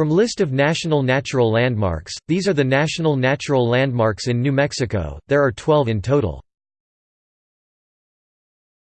From list of national natural landmarks, these are the national natural landmarks in New Mexico, there are 12 in total.